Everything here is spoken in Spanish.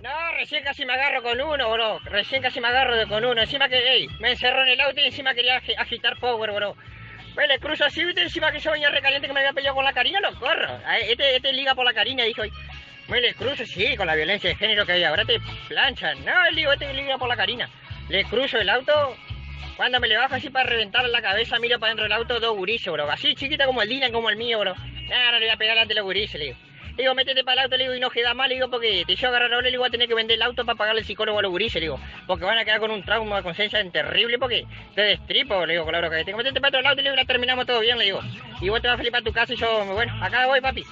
No, recién casi me agarro con uno, bro. Recién casi me agarro de- con uno. Encima que, ey, me encerró en el auto y encima quería agi- agitar power, bro. Pues le cruzo así, viste, encima que yo venía recaliente que me había peleado con la Karina, lo corro. Este, este liga por la Karina, dijo. Me le cruzo, sí, con la violencia de género que hay ahora te planchan. No, el digo, este liga por la Karina. Le cruzo el auto, cuando me le bajo así para reventar la cabeza, miro para dentro del auto dos gurises, bro. Así chiquita como el Dylan, como el mío, bro. No, no le voy a pegar ante los gurises, le digo. Le digo, métete para el auto, le digo, y no queda mal, le digo, porque te yo agarrar ahora, le digo, voy a tener que vender el auto para pagarle el psicólogo a los gurises, le digo. Porque van a quedar con un trauma de conciencia terrible, porque te destripo, le digo, bronca que tengo. Métete para otro auto, le digo, la terminamos todo bien, le digo. Y vos te vas a feliz para tu casa y yo, bueno, acá voy, papi.